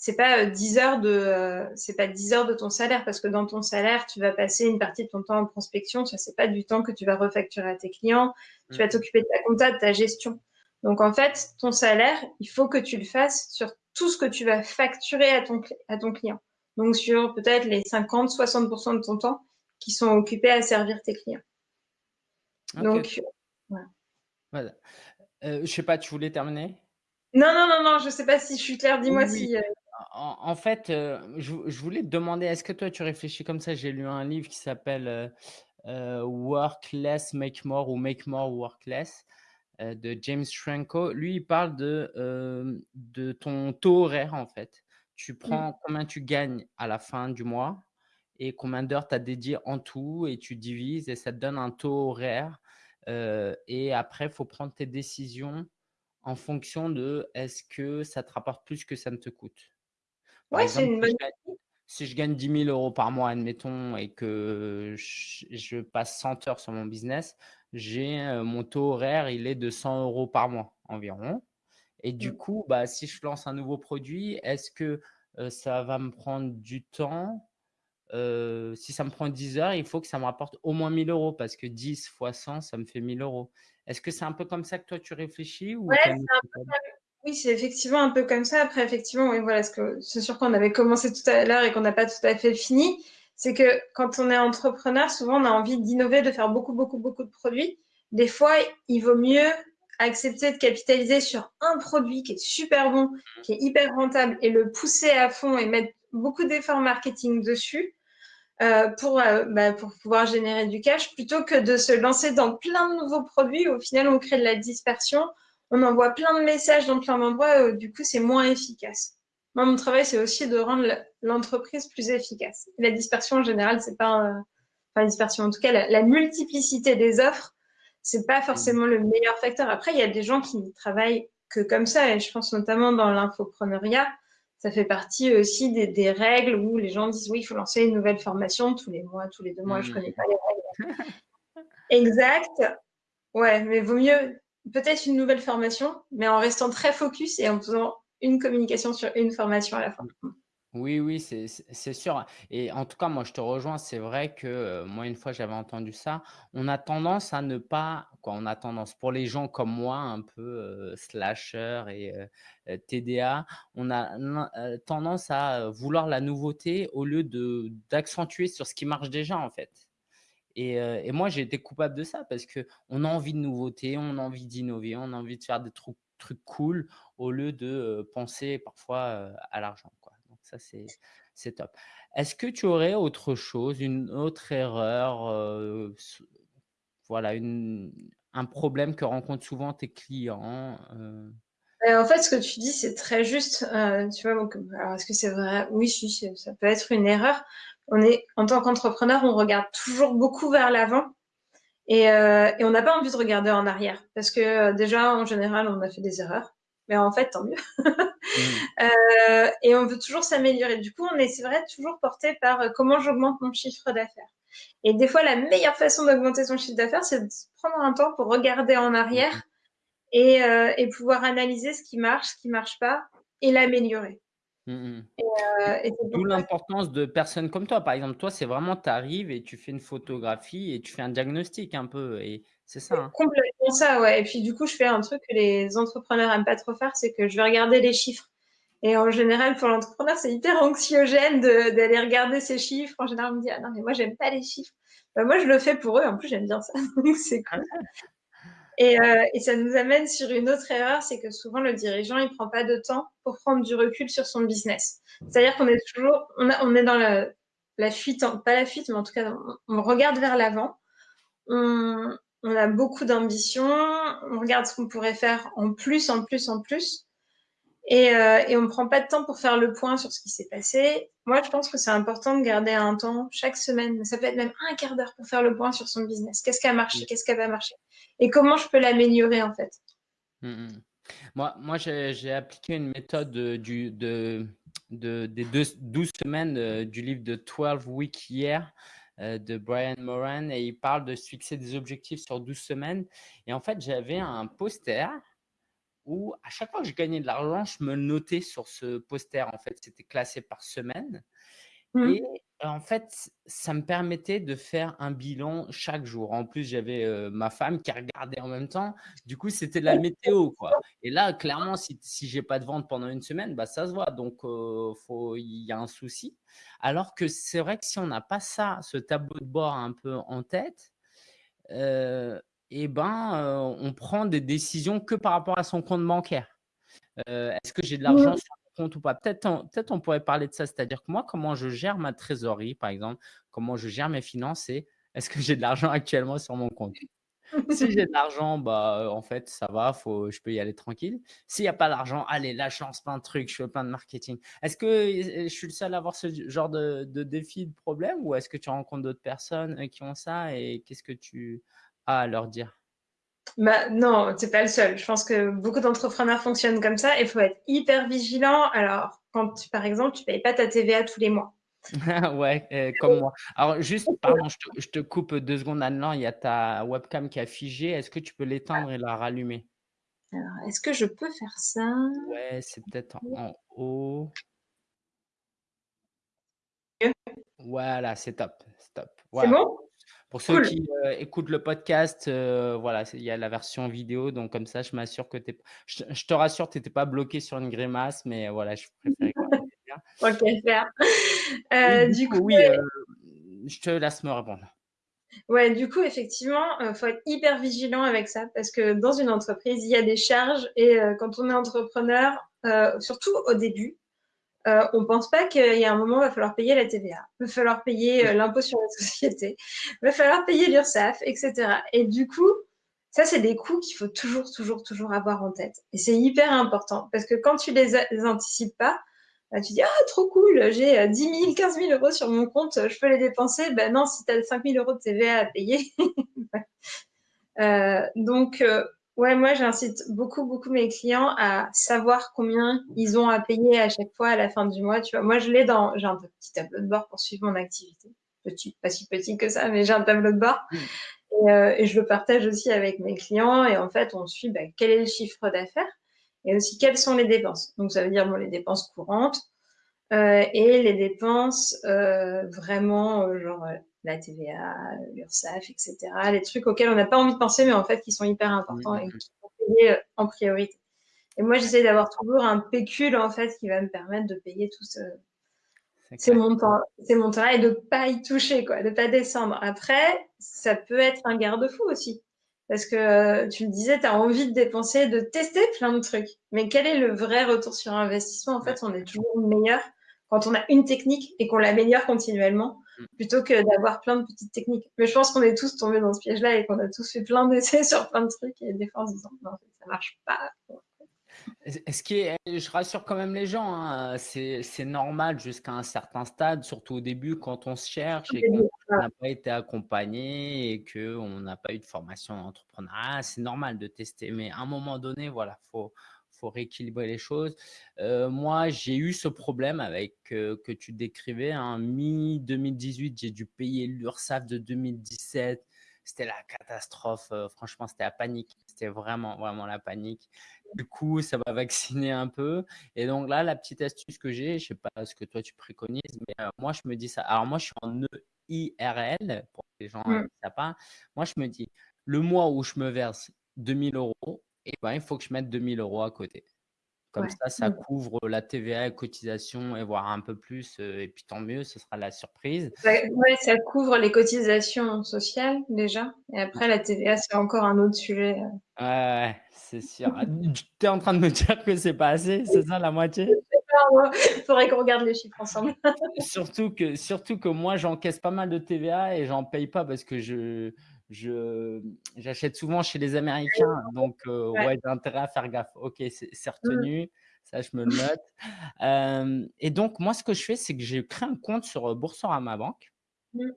c'est pas, 10 heures de, heu, c'est pas 10 heures de ton salaire parce que dans ton salaire, tu vas passer une partie de ton temps en prospection, ça c'est pas du temps que tu vas refacturer à tes clients, tu vas mh. t'occuper de ta compta, de ta gestion. Donc en fait, ton salaire, il faut que tu le fasses sur tout ce que tu vas facturer à ton à ton client. Donc sur peut-être les 50-60 de ton temps qui sont occupés à servir tes clients. Donc voilà. Voilà. Heu, je sais pas, tu voulais terminer? Non, non, non, non, je sais pas si je suis claire, dis-moi oui. si, En en fait, heu, je vou je voulais te demander, est-ce que toi tu réfléchis comme ça? J'ai lu un livre qui s'appelle, heu heu, Work Less, Make More ou Make More, Work Less. heu, de James Franco. Lui, il parle de, de ton taux horaire, en fait. Tu Mmh. prends combien tu gagnes à la fin du mois et combien d'heures tu as dédié en tout et tu divises et ça te donne un taux horaire, et après, il faut prendre tes décisions en fonction de est-ce que ça te rapporte plus que ça ne te coûte? C'est une si bonne je gagne si je gagne 10 000 € par mois, admettons et que je passe 100 heures sur mon business, j'ai, heu, mon taux horaire, il est de 100 € par mois environ et du Mmh. coup, bah, si je lance un nouveau produit, est-ce que, heu, ça va me prendre du temps? Heu, si ça me prend 10 heures, il faut que ça me rapporte au moins 1 000 € parce que 10 fois 100, ça me fait 1 000 €. Est-ce que c'est un peu comme ça que toi tu réfléchis ou Ouais, oui, c'est effectivement un peu comme ça. Après effectivement, oui, voilà, ce que ce sur quoi on avait commencé tout à l'heure et qu'on n'a pas tout à fait fini, c'est que quand on est entrepreneur, souvent on a envie d'innover, de faire beaucoup, beaucoup, beaucoup de produits. Des fois, il vaut mieux accepter de capitaliser sur un produit qui est super bon, qui est hyper rentable et le pousser à fond et mettre beaucoup d'efforts marketing dessus, heu, pour, heu, bah, pour pouvoir générer du cash plutôt que de se lancer dans plein de nouveaux produits. Au final, on crée de la dispersion, on envoie plein de messages dans plein d'endroits, du coup, c'est moins efficace. Moi, mon travail, c'est aussi de rendre le l'entreprise plus efficace. La dispersion, en général, c'est pas, heu, enfin, la dispersion, en tout cas, la la multiplicité des offres, c'est pas forcément le meilleur facteur. Après, il y a des gens qui ne travaillent que comme ça et je pense notamment dans l'infopreneuriat, ça fait partie aussi des des règles où les gens disent: «Oui, il faut lancer une nouvelle formation tous les mois, tous les 2 mois», je Mmh connais pas les règles exactes. Ouais, mais vaut mieux peut-être une nouvelle formation, mais en restant très focus et en faisant une communication sur une formation à la. Mmh. Oui, oui, c'est sûr et en tout cas, moi, je te rejoins. C'est vrai que, heu, moi, une fois, j'avais entendu ça. On a tendance à ne pas quoi, on a tendance, pour les gens comme moi, un peu, heu, slasher et heu, TDA, on a tendance à, vouloir la nouveauté au lieu d'accentuer sur ce qui marche déjà, en fait et heu et moi, j'ai été coupable de ça parce qu'on a envie de nouveautés, on a envie d'innover, on a envie de faire des trucs cool au lieu de, heu, penser parfois, heu, à l'argent. Donc ça, c'est top. Est-ce que tu aurais autre chose, une autre erreur, voilà, un problème que rencontrent souvent tes clients? Heu, en fait, ce que tu dis, c'est très juste, tu vois? Donc, est-ce que c'est vrai? Oui, si, ça peut être une erreur. On est en tant qu'entrepreneur, on regarde toujours beaucoup vers l'avant et et on n'a pas envie de regarder en arrière parce que, heu, déjà, en général, on a fait des erreurs, mais en fait, tant mieux. Mmh. Heu et on veut toujours s'améliorer. Du coup, on est, c'est vrai, toujours porté par, comment j'augmente mon chiffre d'affaires et des fois, la meilleure façon d'augmenter son chiffre d'affaires, c'est de prendre un temps pour regarder en arrière mh. et et pouvoir analyser ce qui marche, ce qui marche pas et l'améliorer Mmh mh. et heu et c'est pour D'où l'importance de personnes comme toi. Par exemple, toi, c'est vraiment tu arrives et tu fais une photographie et tu fais un diagnostic un peu et c'est ça, hein? complètement ça, ouais et puis, du coup, je fais un truc que les entrepreneurs aiment pas trop faire, c'est que je vais regarder les chiffres et en général, pour l'entrepreneur, c'est hyper anxiogène d'aller regarder ses chiffres. En général, on me dit: «Ah non, mais moi, j'aime pas les chiffres». Bah, moi, je le fais pour eux. En plus, j'aime bien ça, donc c'est cool et heu et ça nous amène sur une autre erreur, c'est que souvent le dirigeant, il prend pas de temps pour prendre du recul sur son business. C'est-à-dire qu'on est toujours on est dans la fuite pas la fuite, mais en tout cas, on regarde vers l'avant. On a beaucoup d'ambition, on regarde ce qu'on pourrait faire en plus, en plus, en plus et heu et on prend pas de temps pour faire le point sur ce qui s'est passé. Moi, je pense que c'est important de garder un temps chaque semaine, ça peut être même 1/4 d'heure pour faire le point sur son business. Qu'est-ce qui a marché? Mmh. Qu'est-ce qui a pas marché? Et comment je peux l'améliorer, en fait? Mmh mh. Moi moi, j'ai appliqué une méthode, heu, du de de des deux 12 semaines, heu, du livre de 12 Week Year, de Brian Moran et il parle de se fixer des objectifs sur 12 semaines et en fait, j'avais un poster où à chaque fois que je gagnais de l'argent, je me notais sur ce poster. En fait, c'était classé par semaine et Mmh. en fait, ça me permettait de faire un bilan chaque jour. En plus, j'avais, heu, ma femme qui regardait en même temps. Du coup, c'était de la météo, quoi et là, clairement, si si j'ai pas de vente pendant une semaine, bah, ça se voit donc faut il y a un souci. Alors que c'est vrai que si on n'a pas ça, ce tableau de bord un peu en tête, heu et ben, on prend des décisions que par rapport à son compte bancaire. Est-ce que j'ai de l'argent sur mon compte ou pas? Peut-être on peut-être on pourrait parler de ça, c'est-à-dire que moi, comment je gère ma trésorerie, par exemple, comment je gère mes finances et est-ce que j'ai de l'argent actuellement sur mon compte? Si j'ai de l'argent, bah, en fait, ça va, faut je peux y aller tranquille. S'il y a pas d'argent, allez, là, je lance plein de trucs, je fais plein de marketing. Est-ce que, je suis le seul à avoir ce genre de de défi, de problème ou est-ce que tu rencontres d'autres personnes, qui ont ça et qu'est-ce que tu à leur dire? Bah, non, tu es pas le seul. Je pense que beaucoup d'entrepreneurs fonctionnent comme ça il faut être hyper vigilant. Alors, quand tu par exemple, tu payes pas ta TVA tous les mois. Ouais, heu, comme moi. Alors juste, pardon, je te je te coupe 2 secondes Anne-Laure, il y a ta webcam qui a figé. Est-ce que tu peux l'éteindre et la rallumer? Alors, est-ce que je peux faire ça? Ouais, c'est peut-être en haut. Voilà, c'est top, c'est top. C'est Voilà. bon? Pour ceux Cool. qui, heu, écoutent le podcast, heu, voilà, il y a la version vidéo, donc comme ça, je m'assure que tu je te je te rassure, tu étais pas bloqué sur une grimace, mais voilà, je préférais qu'à faire. Heu, du coup, oui, je te laisse me répondre. Ouais, du coup, effectivement, heu, faut être hyper vigilant avec ça parce que dans une entreprise, il y a des charges et quand on est entrepreneur, surtout au début, heu, on pense pas qu'il y a un moment, il va falloir payer la TVA, il va falloir payer, heu, l'impôt sur la société, il va falloir payer l'URSSAF et cetera. Et du coup, ça, c'est des coûts qu'il faut toujours, toujours, toujours avoir en tête. Et c'est hyper important parce que quand tu les les anticipes pas, bah, tu dis: «Ah trop cool, j'ai, heu, 10 000-15 000 € sur mon compte, je peux les dépenser». Bah non, si tu as 5 000 € de TVA à payer. Heu, donc ouais, moi, j'incite beaucoup, beaucoup mes clients à savoir combien ils ont à payer à chaque fois à la fin du mois, tu vois? Moi, je l'ai dans j'ai un petit tableau de bord pour suivre mon activité. Petit, pas si petit que ça, mais j'ai un tableau de bord Mmh. et heu et je le partage aussi avec mes clients et en fait, on suit, bah, quel est le chiffre d'affaires et aussi quelles sont les dépenses. Donc ça veut dire, bon, les dépenses courantes, heu et les dépenses, heu, vraiment, heu, genre, la TVA, l'URSSAF et cetera. Les trucs auxquels on n'a pas envie de penser, mais en fait, qui sont hyper importants et qu'il faut payer, heu, en priorité et moi, j'essaie d'avoir toujours un pécule, en fait, qui va me permettre de payer tout ce C'est ces montants ces montants-là et de pas y toucher, quoi, de pas descendre. Après, ça peut être un garde-fou aussi parce que, tu le disais, tu as envie de dépenser, de tester plein de trucs, mais quel est le vrai retour sur investissement? En fait, on est toujours meilleur quand on a une technique et qu'on l'améliore continuellement. Plutôt que d'avoir plein de petites techniques. Mais je pense qu'on est tous tombés dans ce piège-là et qu'on a tous fait plein d'essais sur plein de trucs et des fois, en se disant: «Non, en fait, ça marche pas». Ce qui est je rassure quand même les gens, hein, c'est c'est normal jusqu'à un certain stade, surtout au début quand on se cherche et qu'on n'a pas été accompagné et qu'on n'a pas eu de formation en entrepreneuriat, c'est normal de tester. Mais à un moment donné, voilà, faut faut rééquilibrer les choses. Heu, moi, j'ai eu ce problème avec, heu, que tu décrivais, hein, mi-2018, j'ai dû payer l'URSSAF de 2017. C'était la catastrophe, heu, franchement, c'était la panique. C'était vraiment, vraiment la panique. Du coup, ça m'a vacciné un peu et donc là, la petite astuce que j'ai, je sais pas ce que toi tu préconises, mais moi je me dis ça. Alors moi, je suis en EIRL pour les gens, Mmh. qui savent pas. Moi, je me dis: «Le mois où je me verse 2 000 € ben, il faut que je mette 2 000 € à côté». Comme Ouais. ça, ça Mmh. couvre la TVA et cotisations et voire un peu plus, et puis tant mieux, ce sera la surprise. Ouais, ça couvre les cotisations sociales déjà et après la TVA, c'est encore un autre sujet, Ouais, c'est sûr. Tu es en train de me dire que c'est pas assez, c'est ça la moitié? faudrait qu'on regarde les chiffres ensemble. Surtout que surtout que moi, j'encaisse pas mal de TVA et j'en paye pas parce que je j'achète souvent chez les Américains, donc heu, Ouais. j'ai intérêt à faire gaffe. OK, c'est Mmh. retenu, ça je me le note. Et donc moi, ce que je fais, c'est que j'ai créé un compte sur, heu, Boursorama Banque Mmh.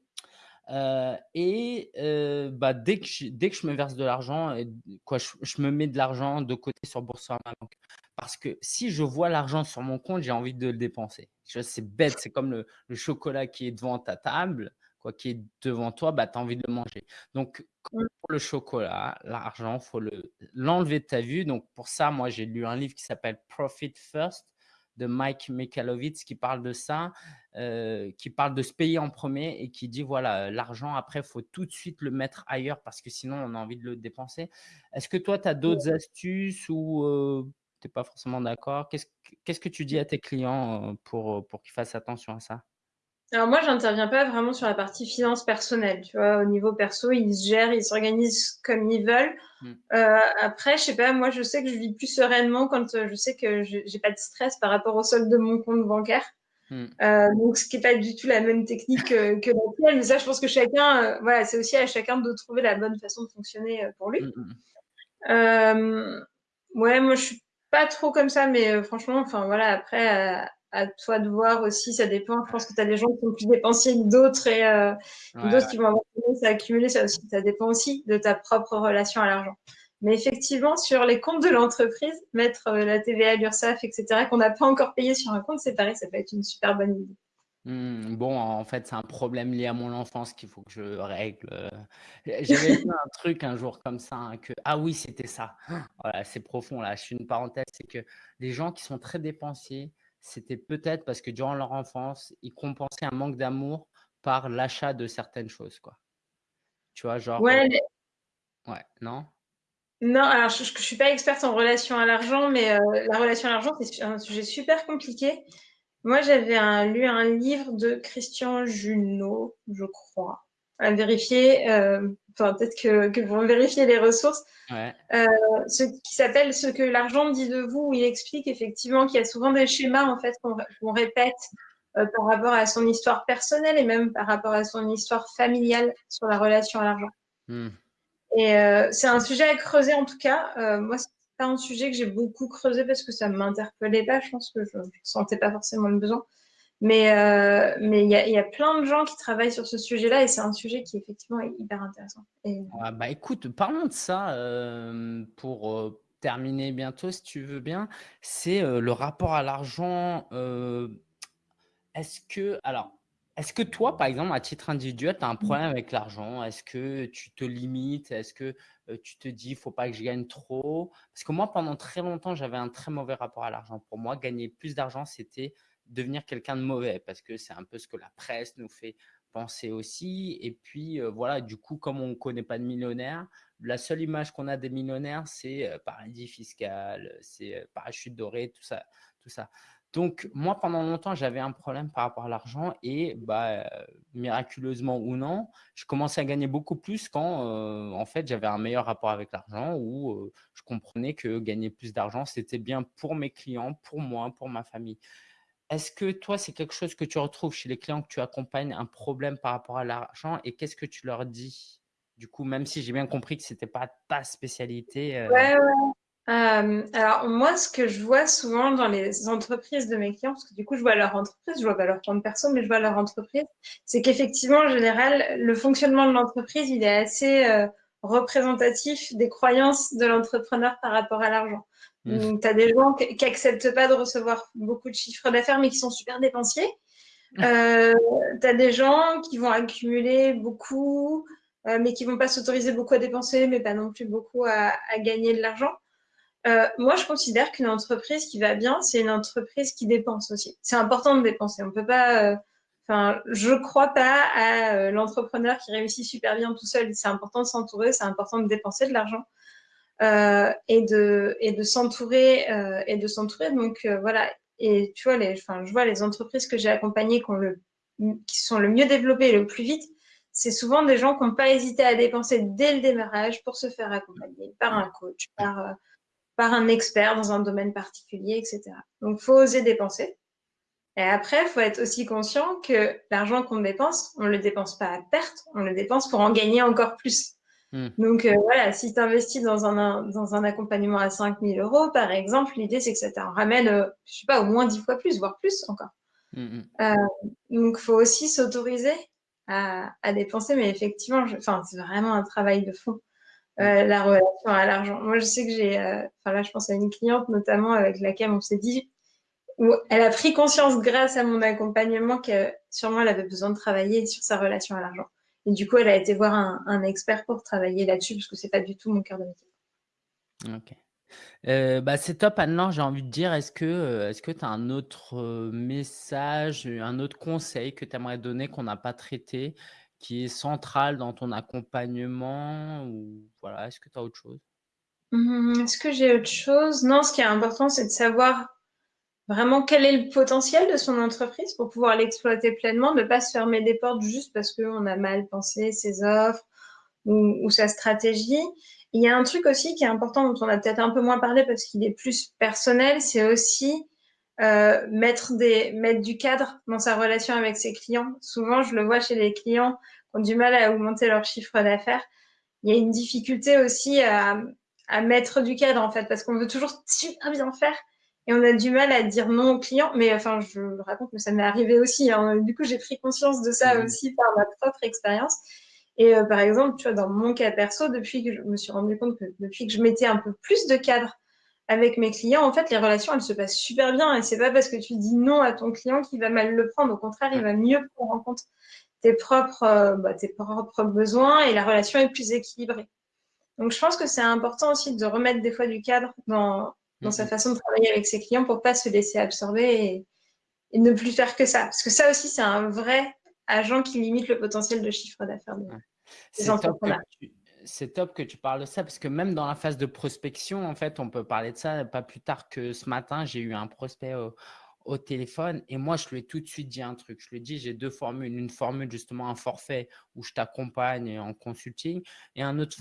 Heu et heu, bah, dès que je dès que je me verse de l'argent quoi, je je me mets de l'argent de côté sur Boursorama Banque. Parce que si je vois l'argent sur mon compte, j'ai envie de le dépenser. C'est bête, c'est comme le le chocolat qui est devant ta table, quoi, qui est devant toi, bah, tu as envie de le manger. Donc Mmh. pour le chocolat, l'argent, faut le l'enlever de ta vue. Donc pour ça, moi, j'ai lu un livre qui s'appelle Profit First de Mike Michalowicz qui parle de ça, heu, qui parle de se payer en premier et qui dit voilà, l'argent après, il faut tout de suite le mettre ailleurs parce que sinon on a envie de le dépenser. Est-ce que toi, tu as d'autres astuces ou heu, tu es pas forcément d'accord? Qu'est-ce que tu dis à tes clients, heu, pour, pour qu'ils fassent attention à ça? Alors moi, j'interviens pas vraiment sur la partie finances personnelles, tu vois? Au niveau perso, ils se gèrent, ils s'organisent comme ils veulent. Mmh. Heu, après, je sais pas, moi, je sais que je vis plus sereinement quand, heu, je sais que j'ai pas de stress par rapport au solde de mon compte bancaire. Mmh. donc, ce qui n'est pas du tout la même technique que, que la tienne, mais ça, je pense que chacun, voilà, c'est aussi à chacun de trouver la bonne façon de fonctionner pour lui. Mmh, ouais, moi, je suis pas trop comme ça, mais franchement, enfin voilà, après, à toi de voir aussi, ça dépend. Je pense que tu as des gens qui sont plus dépensiers que d'autres et euh, d'autres qui vont avoir tendance à accumuler. Ça, aussi, ça dépend aussi de ta propre relation à l'argent. Mais effectivement, sur les comptes de l'entreprise, mettre euh, la TVA, l'URSSAF, etc., qu'on n'a pas encore payé sur un compte séparé, ça peut être une super bonne idée. Mmh, bon, en fait, c'est un problème lié à mon enfance qu'il faut que je règle. J'avais vu un truc un jour comme ça, hein, que ah oui, c'était ça. Voilà, c'est profond là. Je suis une parenthèse, c'est que les gens qui sont très dépensiers, c'était peut-être parce que durant leur enfance, ils compensaient un manque d'amour par l'achat de certaines choses, quoi. Tu vois, genre. Ouais, euh, ouais non? Non, alors je ne suis pas experte en relation à l'argent, mais euh, la relation à l'argent, c'est un sujet super compliqué. Moi, j'avais lu un livre de Christian Junot, je crois, à vérifier. Euh, enfin, peut-être que, que vous vérifier les ressources. Euh, ce qui s'appelle Ce que l'argent dit de vous, où il explique effectivement qu'il y a souvent des schémas en fait qu'on répète euh, par rapport à son histoire personnelle et même par rapport à son histoire familiale sur la relation à l'argent. Hmm. Et euh, c'est un sujet à creuser en tout cas. moi, c'est pas un sujet que j'ai beaucoup creusé parce que ça ne m'interpellait pas. Je pense que je ne sentais pas forcément le besoin. Mais euh, mais il y a, y a, plein de gens qui travaillent sur ce sujet-là et c'est un sujet qui effectivement est hyper intéressant. Ah, bah écoute, parlons de ça euh, pour euh, terminer bientôt, si tu veux bien. C'est le rapport à l'argent. Est-ce que alors est-ce que toi, par exemple, à titre individuel, tu as un mmh. problème avec l'argent? Est-ce que tu te limites? Est-ce que tu te dis, il faut pas que je gagne trop? Parce que moi, pendant très longtemps, j'avais un très mauvais rapport à l'argent. Pour moi, gagner plus d'argent, c'était devenir quelqu'un de mauvais parce que c'est un peu ce que la presse nous fait penser aussi. Et puis, euh, voilà, du coup, comme on ne connaît pas de millionnaires, la seule image qu'on a des millionnaires, c'est euh, paradis fiscal, c'est euh, parachute doré, tout ça, tout ça. Donc, moi, pendant longtemps, j'avais un problème par rapport à l'argent et bah, miraculeusement ou non, je commençais à gagner beaucoup plus quand, en fait, j'avais un meilleur rapport avec l'argent où je comprenais que gagner plus d'argent, c'était bien pour mes clients, pour moi, pour ma famille. Est-ce que toi, c'est quelque chose que tu retrouves chez les clients que tu accompagnes, un problème par rapport à l'argent et qu'est-ce que tu leur dis? Du coup, même si j'ai bien compris que ce n'était pas ta spécialité. Euh ouais, ouais. alors moi, ce que je vois souvent dans les entreprises de mes clients, parce que du coup, je vois leur entreprise, je vois pas leur plan de personne, mais je vois leur entreprise, c'est qu'effectivement, en général, le fonctionnement de l'entreprise, il est assez euh, représentatif des croyances de l'entrepreneur par rapport à l'argent. Mmh. Tu as des gens qui n'acceptent pas de recevoir beaucoup de chiffres d'affaires, mais qui sont super dépensiers. Euh, tu as des gens qui vont accumuler beaucoup, euh, mais qui vont pas s'autoriser beaucoup à dépenser, mais pas non plus beaucoup à, gagner de l'argent. Euh, moi, je considère qu'une entreprise qui va bien, c'est une entreprise qui dépense aussi. C'est important de dépenser. On peut pas. Euh, enfin, je crois pas à l'entrepreneur qui réussit super bien tout seul. C'est important de s'entourer, c'est important de dépenser de l'argent. Euh, et de et de s'entourer euh, et de s'entourer. Donc euh, voilà. Et tu vois, les, enfin, je vois les entreprises que j'ai accompagnées qui, sont le mieux développées le plus vite, c'est souvent des gens qui n'ont pas hésité à dépenser dès le démarrage pour se faire accompagner par un coach, par, par un expert dans un domaine particulier, etc. Donc, faut oser dépenser. Et après, faut être aussi conscient que l'argent qu'on dépense, on ne le dépense pas à perte, on le dépense pour en gagner encore plus. Hmm. Donc euh, voilà, si tu investis dans un, dans un accompagnement à 5000 euros, par exemple, l'idée c'est que ça t'en ramène, euh, je sais pas, au moins 10 fois plus, voire plus encore. Hmm, hmm. Euh, donc il faut aussi s'autoriser à, à, dépenser, mais effectivement, enfin, c'est vraiment un travail de fond, la relation à l'argent. Moi, je sais que j'ai, enfin là, je pense à une cliente notamment avec laquelle on s'est dit, où elle a pris conscience grâce à mon accompagnement que sûrement elle avait besoin de travailler sur sa relation à l'argent. Et du coup, elle a été voir un, expert pour travailler là-dessus, parce que c'est pas du tout mon cœur de métier. Ok. Euh, bah c'est top, Anne-Laure, j'ai envie de dire, est-ce que euh, tu as un autre euh, message, un autre conseil que tu aimerais donner qu'on n'a pas traité, qui est central dans ton accompagnement ou voilà, est-ce que tu as autre chose? Mmh, Est-ce que j'ai autre chose? Non, ce qui est important, c'est de savoir vraiment quel est le potentiel de son entreprise pour pouvoir l'exploiter pleinement, ne pas se fermer des portes juste parce qu'on a mal pensé ses offres ou, sa stratégie? Il y a un truc aussi qui est important dont on a peut-être un peu moins parlé parce qu'il est plus personnel, c'est aussi euh, mettre, des, mettre du cadre dans sa relation avec ses clients. Souvent, je le vois chez les clients qui ont du mal à augmenter leur chiffre d'affaires. Il y a une difficulté aussi à, à mettre du cadre, en fait, parce qu'on veut toujours super bien faire et on a du mal à dire non aux clients. Mais enfin, je le raconte, mais ça m'est arrivé aussi. Hein. Du coup, j'ai pris conscience de ça mmh. aussi par ma propre expérience. Et euh, par exemple, tu vois, dans mon cas perso, depuis que je me suis rendu compte que depuis que je mettais un peu plus de cadre avec mes clients, en fait, les relations, elles se passent super bien. Et c'est pas parce que tu dis non à ton client qu'il va mal le prendre. Au contraire, il va mieux prendre en compte tes propres, euh, bah, tes propres besoins et la relation est plus équilibrée. Donc, je pense que c'est important aussi de remettre des fois du cadre dans, dans sa façon de travailler avec ses clients pour pas se laisser absorber et, et, ne plus faire que ça. Parce que ça aussi, c'est un vrai agent qui limite le potentiel de chiffre d'affaires des entrepreneurs c'est top que tu parles de ça parce que même dans la phase de prospection, en fait, on peut parler de ça pas plus tard que ce matin. J'ai eu un prospect au, téléphone et moi, je lui ai tout de suite dit un truc. Je lui ai dit, j'ai deux formules. Une formule, justement, un forfait où je t'accompagne en consulting et un autre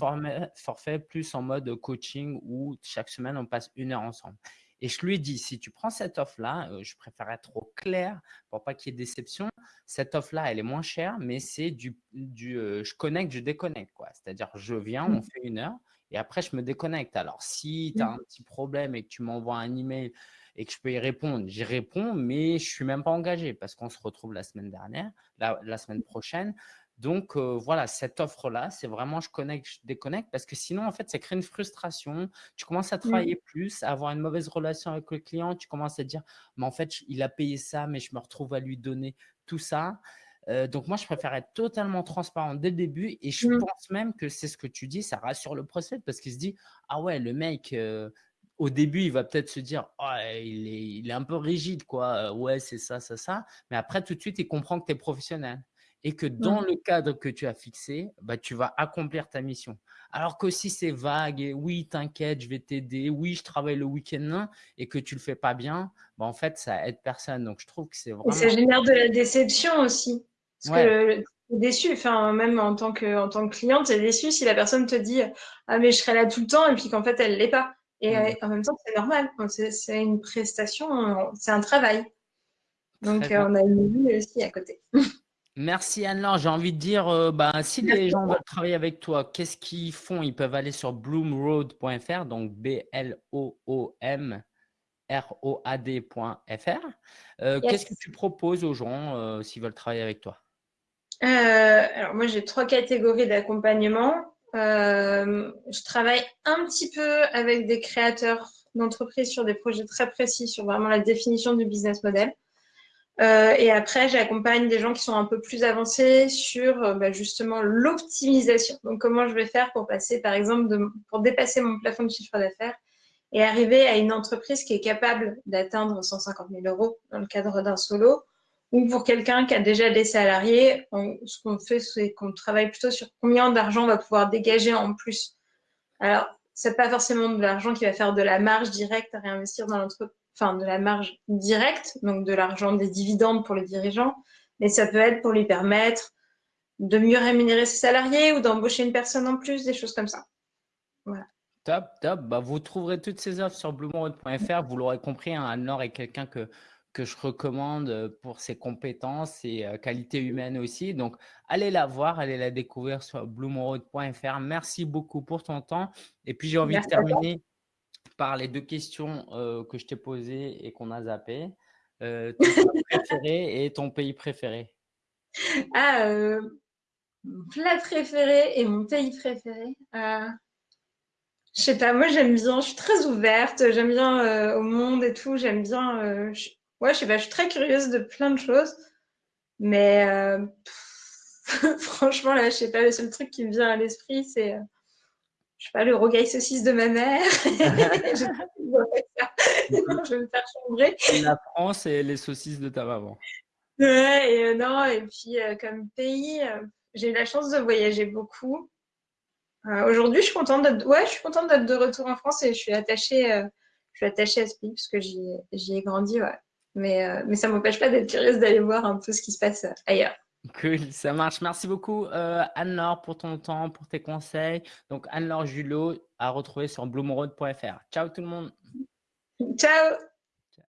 forfait plus en mode coaching où chaque semaine, on passe une heure ensemble. Et je lui ai dit, si tu prends cette offre-là, euh, je préfère être au clair pour pas qu'il y ait déception. Cette offre-là, elle est moins chère, mais c'est du, du euh, je connecte, je déconnecte. C'est-à-dire, je viens, on mmh. fait une heure et après, je me déconnecte. Alors, si tu as mmh. un petit problème et que tu m'envoies un email et que je peux y répondre, j'y réponds, mais je suis même pas engagé parce qu'on se retrouve la semaine dernière, la semaine prochaine. Donc, voilà, cette offre-là, c'est vraiment je connecte, je déconnecte parce que sinon, en fait, ça crée une frustration. Tu commences à mmh. travailler plus, à avoir une mauvaise relation avec le client. Tu commences à dire, mais en fait, il a payé ça, mais je me retrouve à lui donner tout ça. donc, moi, je préfère être totalement transparent dès le début et je mmh. pense même que c'est ce que tu dis, ça rassure le procès parce qu'il se dit, ah ouais, le mec, au début, il va peut-être se dire, oh, il, est, il, est, un peu rigide, quoi. Ouais, c'est ça, ça, ça. Mais après, tout de suite, il comprend que tu es professionnel et que dans le cadre que tu as fixé, bah, tu vas accomplir ta mission. Alors que si c'est vague et oui, t'inquiète, je vais t'aider, oui, je travaille le week-end et que tu le fais pas bien, bah, en fait, ça aide personne. Donc, je trouve que c'est vraiment… Et ça génère de la déception aussi. Parce que tu es déçu, enfin, même en tant que, en tant que cliente, tu es déçu si la personne te dit « Ah, mais je serai là tout le temps » et puis qu'en fait, elle l'est pas. Et mmh. en même temps, c'est normal. C'est une prestation, c'est un travail. Donc, on a une vie aussi à côté. Merci Anne-Laure. J'ai envie de dire, euh, bah, si les gens veulent travailler avec toi, qu'est-ce qu'ils font? Ils peuvent aller sur bloomroad.fr, donc B-L-O-O-M-R-O-A-D.fr. Euh, qu'est-ce que tu proposes aux gens euh, s'ils veulent travailler avec toi? Alors, moi, j'ai trois catégories d'accompagnement. Je travaille un petit peu avec des créateurs d'entreprises sur des projets très précis sur vraiment la définition du business model. Euh, et après, j'accompagne des gens qui sont un peu plus avancés sur euh, bah, justement l'optimisation. Donc, comment je vais faire pour passer, par exemple, pour dépasser mon plafond de chiffre d'affaires et arriver à une entreprise qui est capable d'atteindre 150 000 euros dans le cadre d'un solo. Ou pour quelqu'un qui a déjà des salariés, ce qu'on fait, c'est qu'on travaille plutôt sur combien d'argent on va pouvoir dégager en plus. Alors, c'est pas forcément de l'argent qui va faire de la marge directe à réinvestir dans l'entreprise enfin de la marge directe, donc de l'argent des dividendes pour les dirigeants, mais ça peut être pour lui permettre de mieux rémunérer ses salariés ou d'embaucher une personne en plus, des choses comme ça. Voilà. Top, top. Bah, vous trouverez toutes ces offres sur bluemonroad.fr. Vous l'aurez compris, hein, Anne-Laure est quelqu'un que, que je recommande pour ses compétences et qualités humaines aussi. Donc, allez la voir, allez la découvrir sur bluemonroad.fr. Merci beaucoup pour ton temps. Et puis, j'ai envie de terminer par les deux questions euh, que je t'ai posées et qu'on a zappées. Euh, ton plat préféré et ton pays préféré Ah, euh, mon plat préféré et mon pays préféré euh, Je sais pas, moi j'aime bien, je suis très ouverte, j'aime bien au monde et tout, j'aime bien… Je, ouais, je sais pas, je suis très curieuse de plein de choses, mais franchement là, je sais pas, le seul truc qui me vient à l'esprit, c'est je sais pas, le rogaille saucisse de ma mère. je, vais me faire chambrer. La France et les saucisses de ta maman. Ouais, et, euh, non, et puis euh, comme pays, euh, j'ai eu la chance de voyager beaucoup. Aujourd'hui, je suis contente d'être ouais, je suis contente d'être de retour en France et je suis attachée, je suis attachée à ce pays parce que j'y ai grandi. Ouais. Mais, mais ça ne m'empêche pas d'être curieuse d'aller voir un peu ce qui se passe ailleurs. Cool, ça marche. Merci beaucoup euh, Anne-Laure pour ton temps, pour tes conseils. Donc Anne-Laure Julot à retrouver sur bloomroad.fr. Ciao tout le monde. Ciao